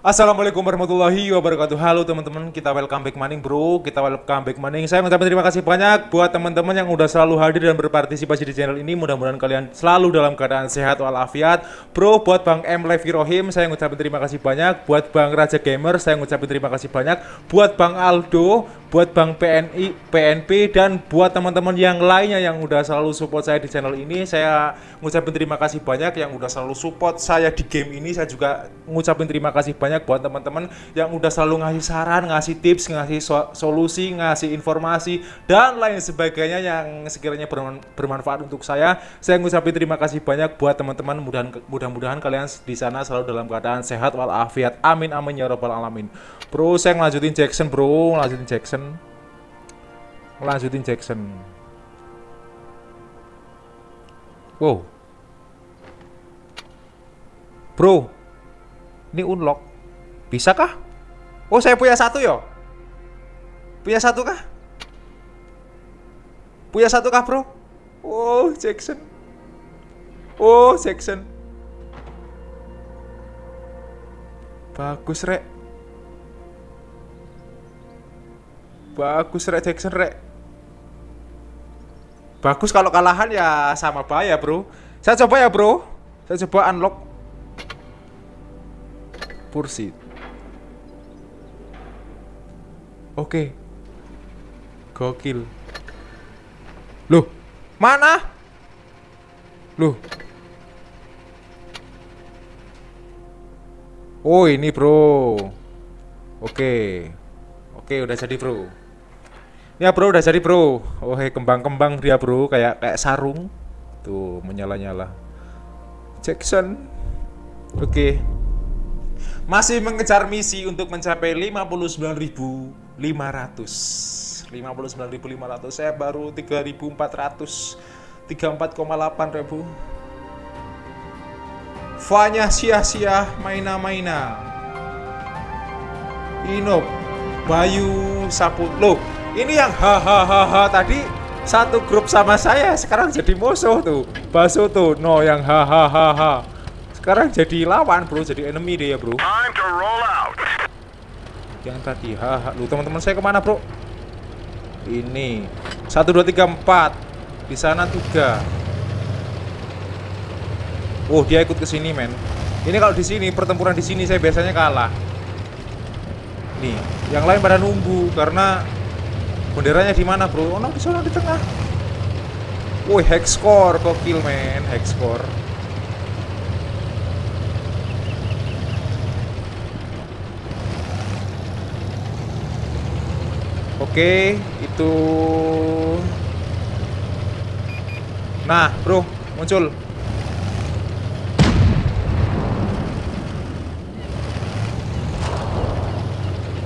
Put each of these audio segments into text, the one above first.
Assalamualaikum warahmatullahi wabarakatuh. Halo teman-teman, kita welcome back maning bro. Kita welcome back maning. Saya mengucapkan terima kasih banyak buat teman-teman yang udah selalu hadir dan berpartisipasi di channel ini. Mudah-mudahan kalian selalu dalam keadaan sehat walafiat. Bro, buat Bang M. Levi Rohim Saya mengucapkan terima kasih banyak. Buat Bang Raja Gamer Saya mengucapkan terima kasih banyak. Buat Bang Aldo Buat Bang PNI, PNP Dan buat teman-teman yang lainnya yang udah selalu support saya di channel ini Saya mengucapkan terima kasih banyak. Yang udah selalu support saya di game ini Saya juga mengucapkan terima kasih banyak banyak buat teman-teman yang udah selalu ngasih saran, ngasih tips, ngasih so solusi, ngasih informasi dan lain sebagainya yang sekiranya bermanfaat untuk saya. Saya ngucapin terima kasih banyak buat teman-teman. Mudah-mudahan kalian di sana selalu dalam keadaan sehat walafiat. Amin amin ya robbal alamin. Bro, saya ngelanjutin Jackson, bro, ngelanjutin Jackson. Ngelanjutin Jackson. Wow. Bro, ini unlock. Bisakah? Oh saya punya satu yo. Punya satu kah? Punya satu kah bro? Oh Jackson. Oh Jackson. Bagus rek. Bagus rek Jackson rek. Bagus kalau kalahan ya sama bahaya bro. Saya coba ya bro. Saya coba unlock. Pursuit Oke. Gokil. Loh, mana? Loh. Oh, ini, Bro. Oke. Oke, udah jadi, Bro. Ya, Bro, udah jadi, Bro. Oh, hey, kembang-kembang dia, Bro, kayak kayak sarung. Tuh, menyala-nyala. Jackson. Oke. Masih mengejar misi untuk mencapai 59.000 500 59.500 saya baru 3.400 34,8 ribu. Fanya sia-sia maina-maina. Inop Bayu Saput. Loh ini yang hahaha tadi satu grup sama saya sekarang jadi musuh tuh. Baso tuh no yang hahaha sekarang jadi lawan bro jadi enemy dia bro. Time to roll out yang tadi haha lu teman-teman saya ke mana bro? Ini. Satu dua tiga empat. Di sana tiga. Oh dia ikut ke sini men. Ini kalau di sini pertempuran di sini saya biasanya kalah. Nih yang lain pada nunggu karena benderanya di mana bro? Oh no, di sana di tengah. Woi, hex score kok kill men, hex Oke, itu Nah, bro, muncul.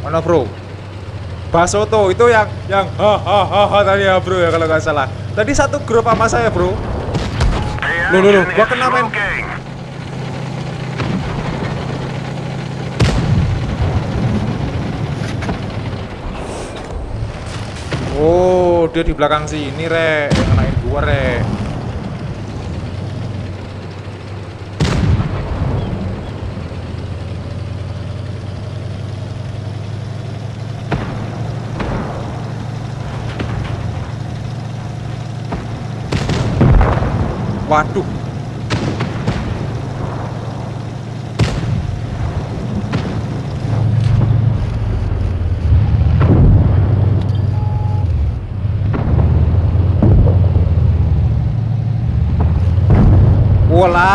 Mana, bro? Basoto itu yang yang ha ha ha, ha tadi ya, bro ya kalau nggak salah. Tadi satu grup sama saya, bro. Loh, loh, loh, gua kena main. Oh, dia di belakang sini, Rek. Ngenain gua, Rek. Waduh.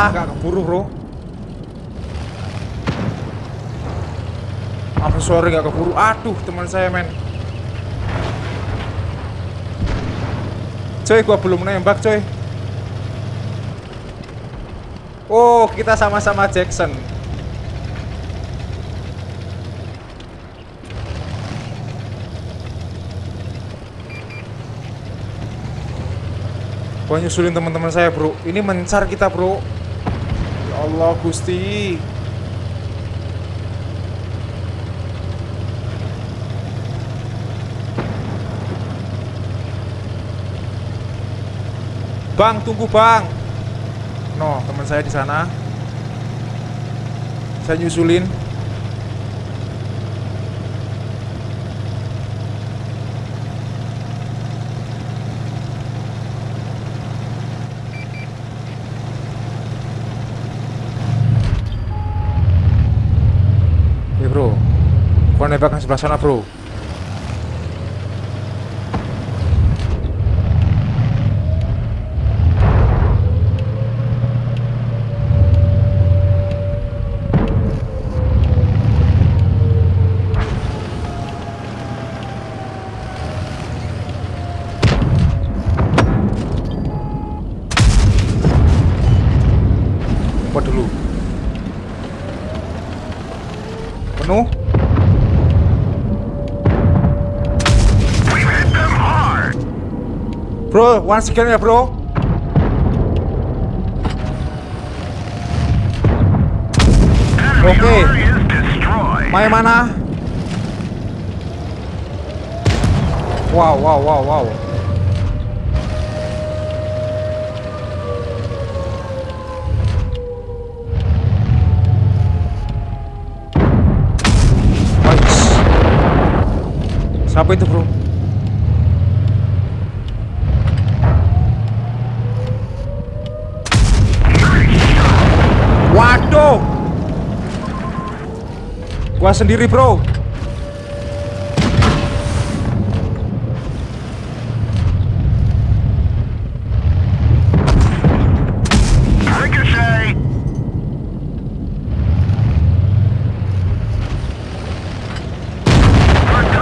Walah, gak keburu bro. Apa sorry gak keburu? Aduh teman saya men. Coy gua belum nembak coy. Oh kita sama-sama Jackson. Gua nyusulin teman-teman saya bro. Ini mencar kita bro Allah Gusti. Bang tunggu bang. No teman saya di sana. Saya nyusulin bro Nembak yang sebelah sana bro Once again ya bro Oke Main mana? Wow, wow, wow, wow. Siapa itu bro? Gua sendiri bro!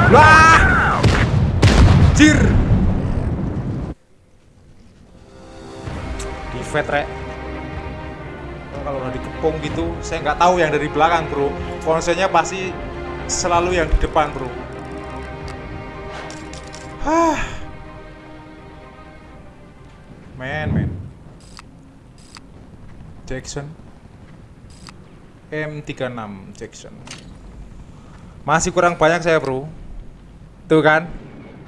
Wah Di saya nggak tahu yang dari belakang bro. Konsepnya pasti selalu yang di depan bro. Hah. men men Jackson. M36 Jackson. Masih kurang banyak saya bro. Tuh kan?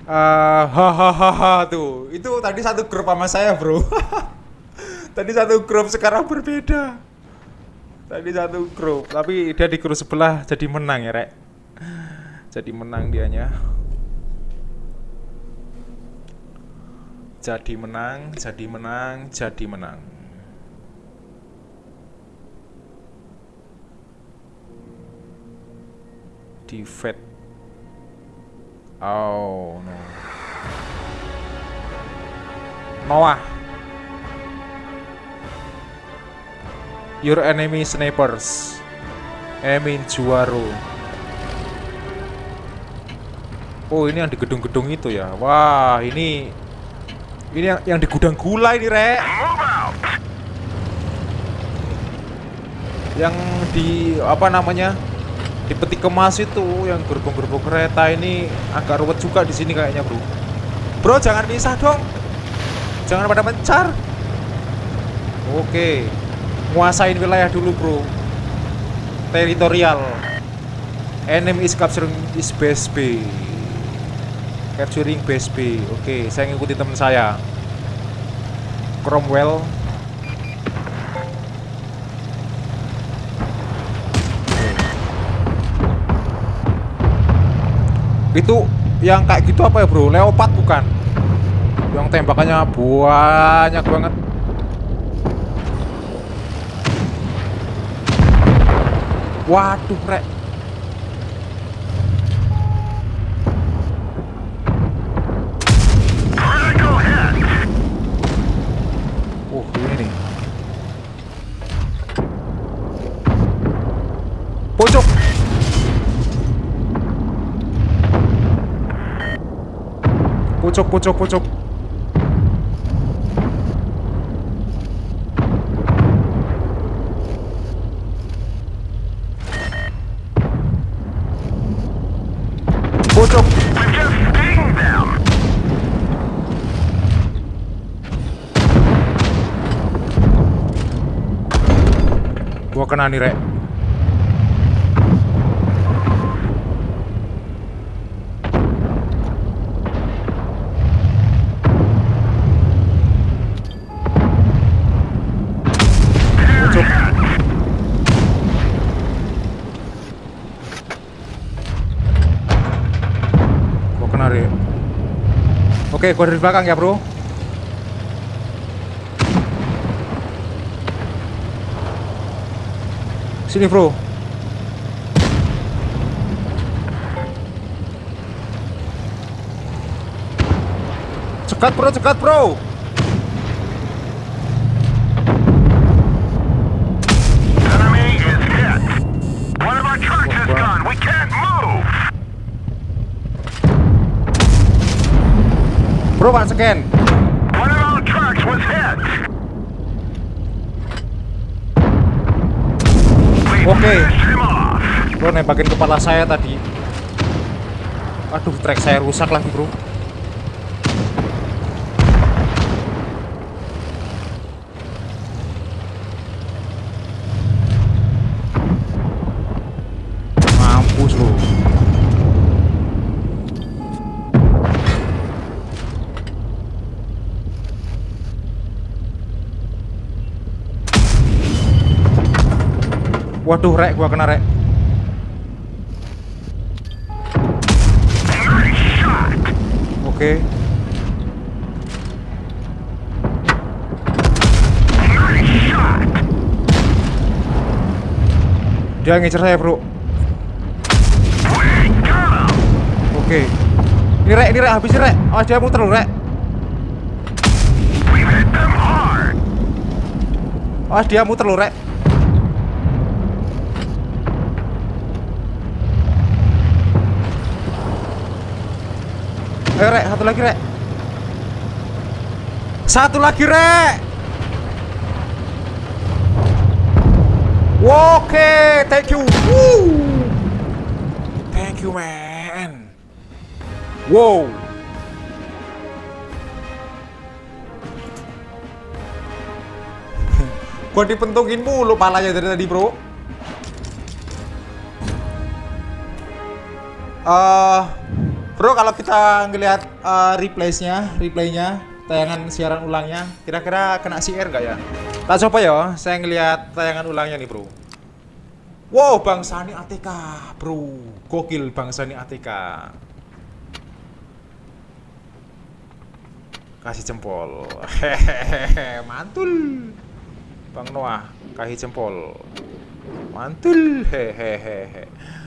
Eh, hahaha tuh. Itu tadi satu grup sama saya bro. Tadi satu grup sekarang berbeda tadi satu grup tapi dia di grup sebelah jadi menang ya rek. Jadi menang dianya. Jadi menang jadi menang jadi menang. Di fed oh no. Noah Your enemy snipers. Emin Juaro Oh ini yang di gedung-gedung itu ya? Wah ini Ini yang, yang di gudang gula ini out! Yang di apa namanya Di peti kemas itu Yang gerbong-gerbong kereta ini Agak ruwet juga di sini kayaknya bro. Bro jangan pisah dong. Jangan pada mencar. Oke Nguasain wilayah dulu bro. Teritorial. Enemy is capturing is base B Capturing base B Oke saya ngikuti teman saya. Cromwell. Itu yang kayak gitu apa ya bro? Leopard bukan? Yang tembakannya banyak banget Waduh rek. Critical hit! Oh ini nih. Pojok. Pojok pojok Pojok. Kena nih rek. Oke, gua dari belakang ya bro Sini, bro. Cekat, bro, cekat, bro. Bro, pan scan. Bro, nembakin kepala saya tadi. Aduh, trek saya rusak lagi, bro. Waduh, rek, gua kena rek. Shot. Dia ngecer saya, Bro. Oke. Ini rek, ini rek, habisin rek. Awas dia muter rek. Awas dia muter lu, rek. Ayo, rek, satu lagi, rek. Satu lagi, rek. Oke, thank you. Woo. Thank you, man. Wow. Gua dipentungin mulu palanya dari tadi, Bro. Eh, Bro, kalau kita ngelihat eh, replays-nya, replaynya, tayangan siaran ulangnya, kira-kira kena CR nggak ya? Tak coba ya, saya ngelihat tayangan ulangnya nih, Bro. Wow, Bang Sani ATK, Bro. Gokil Bang Sani ATK. Kasih jempol. Hehehe, mantul. Bang Noah, kasih jempol. Mantul. Hehehe.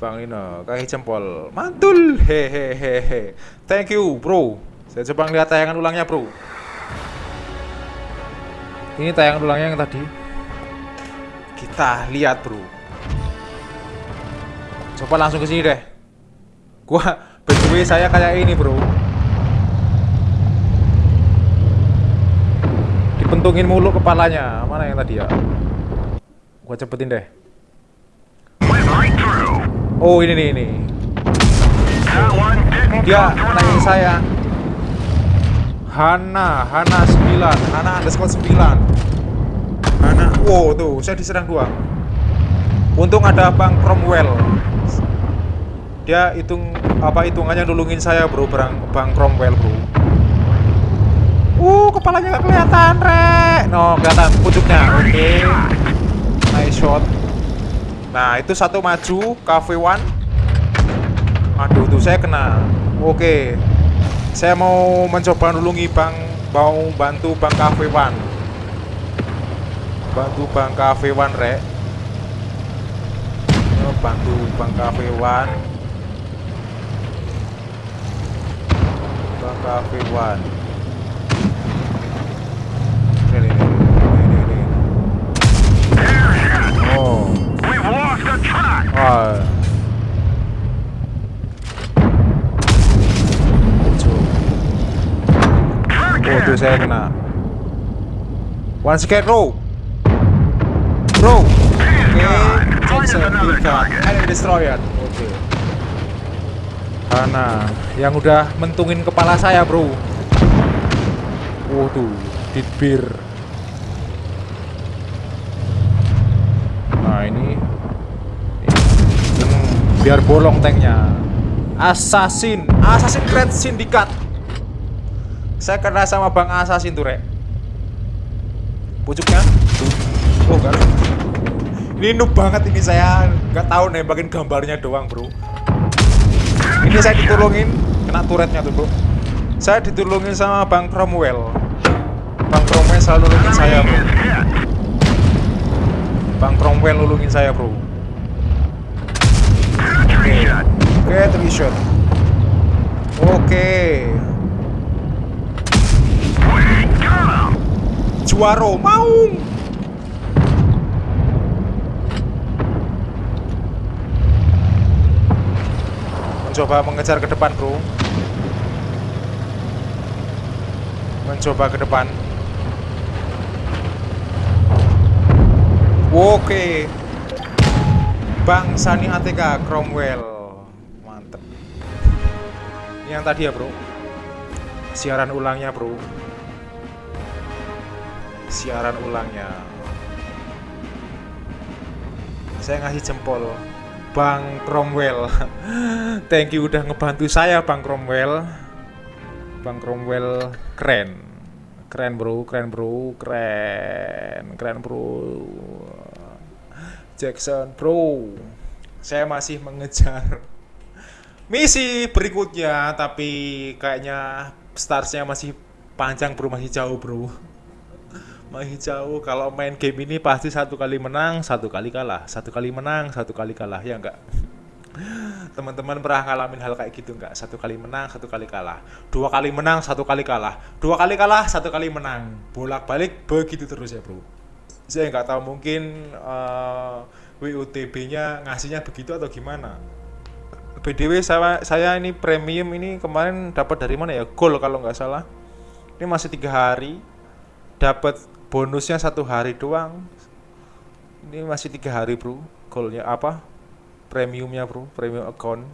Bang Nino, kasih jempol. Mantul. Hehehe. Thank you, Bro. Saya coba ngeliat tayangan ulangnya, Bro. Ini tayangan ulangnya yang tadi. Kita lihat, Bro. Coba langsung ke sini deh. Gua by saya kayak ini, Bro. Dipentungin mulu kepalanya. Mana yang tadi ya? Gua cepetin deh. Oh, ini nih, ini. Dia nanya saya. Hana, Hana 9, Hana underscore 9 Hana, wow tuh, saya diserang dua. Untung ada Bang Cromwell. Dia hitung, apa hitungannya nulungin saya bro, Bang, Bang Cromwell bro. Uh, kepalanya nggak kelihatan, Rek. No, kelihatan pucuknya, oke. Nice shot Nah, itu satu maju, Cafe One. Aduh, tuh saya kena. Oke. Saya mau mencoba nulungi Bang mau bantu Bang Cafe One. Bantu Bang Cafe One rek. Oh, bantu Bang Cafe One. Bang Cafe One saya kena. One scared row Row Oke Jackson Vika Enemy destroyer. Oke Hana Yang udah mentungin kepala saya bro. Tuh Ditbir Nah ini. Biar bolong tanknya. Assassin. Assassin Great Syndicate saya kena sama Bang Assassin tuh, Rek. Pucuknya. Oh, enggak. Ini noob banget ini saya nggak tahu nembakin gambarnya doang, Bro. Ini saya ditolongin kena turretnya tuh, Bro. Saya ditolongin sama Bang Cromwell. Bang Cromwell selalu nulungin saya, Bro. Bang Cromwell nulungin saya, Bro. Tree shot. Oke, three shot. Oke. Juaro Maung Mencoba mengejar ke depan bro. Mencoba ke depan. Oke. Bang Sani ATK Cromwell. Mantep. Ini yang tadi ya bro. Siaran ulangnya bro Siaran ulangnya. Saya ngasih jempol Bang Cromwell. Thank you udah ngebantu saya Bang Cromwell. Bang Cromwell keren. Keren bro, keren bro, keren Keren bro. Jackson bro. Saya masih mengejar misi berikutnya Tapi kayaknya starsnya masih panjang bro, masih jauh bro jauh. Kalau main game ini pasti satu kali menang satu kali kalah. Satu kali menang satu kali kalah. Ya enggak? Teman-teman pernah ngalamin hal kayak gitu enggak? Satu kali menang satu kali kalah. Dua kali menang satu kali kalah. Dua kali kalah satu kali menang. Bolak balik begitu terus ya bro. Saya nggak tahu mungkin uh, WUTB-nya ngasihnya begitu atau gimana. BDW saya saya ini premium ini kemarin dapat dari mana ya? Gold kalau nggak salah. Ini masih tiga hari. Dapat bonusnya satu hari doang ini masih tiga hari bro goalnya apa premiumnya bro premium account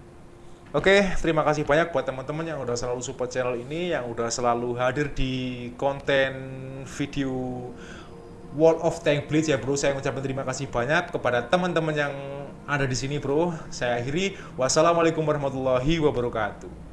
Oke, terima kasih banyak buat teman-teman yang udah selalu support channel ini, yang udah selalu hadir di konten video World of Tank Blitz ya bro. Saya ucapkan terima kasih banyak kepada teman-teman yang ada di sini bro. Saya akhiri. Wassalamualaikum warahmatullahi wabarakatuh.